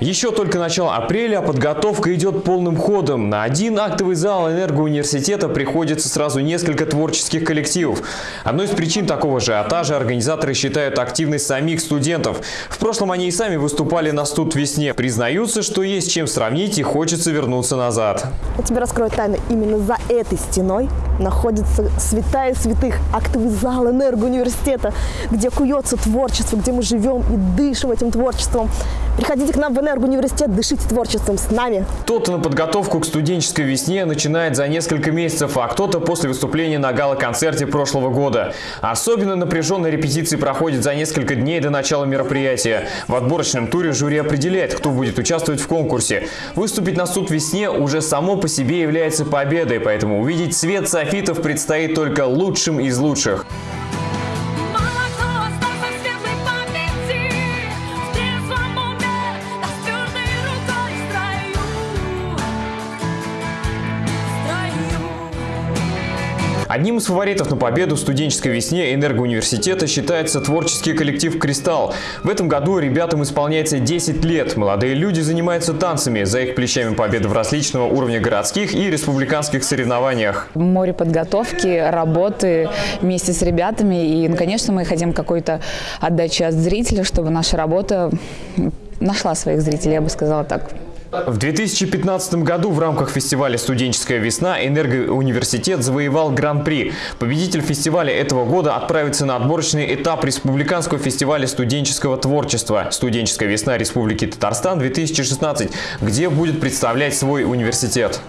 Еще только начало апреля, а подготовка идет полным ходом. На один актовый зал энергоуниверситета приходится сразу несколько творческих коллективов. Одной из причин такого ажиотажа организаторы считают активность самих студентов. В прошлом они и сами выступали на студ весне. Признаются, что есть чем сравнить и хочется вернуться назад. Я тебе раскрою тайну. Именно за этой стеной находится святая святых актовый зал энергоуниверситета, где куется творчество, где мы живем и дышим этим творчеством. Приходите к нам в энергоуниверситет, дышите творчеством с нами. Кто-то на подготовку к студенческой весне начинает за несколько месяцев, а кто-то после выступления на гала-концерте прошлого года. Особенно напряженные репетиции проходят за несколько дней до начала мероприятия. В отборочном туре жюри определяет, кто будет участвовать в конкурсе. Выступить на суд весне уже само по себе является победой, поэтому увидеть цвет софитов предстоит только лучшим из лучших. Одним из фаворитов на победу в студенческой весне энергоуниверситета считается творческий коллектив «Кристалл». В этом году ребятам исполняется 10 лет. Молодые люди занимаются танцами. За их плечами победы в различного уровня городских и республиканских соревнованиях. море подготовки, работы вместе с ребятами. И, ну, конечно, мы хотим какой-то отдачи от зрителя, чтобы наша работа нашла своих зрителей, я бы сказала так. В 2015 году в рамках фестиваля «Студенческая весна» энергоуниверситет завоевал гран-при. Победитель фестиваля этого года отправится на отборочный этап Республиканского фестиваля студенческого творчества «Студенческая весна Республики Татарстан-2016», где будет представлять свой университет.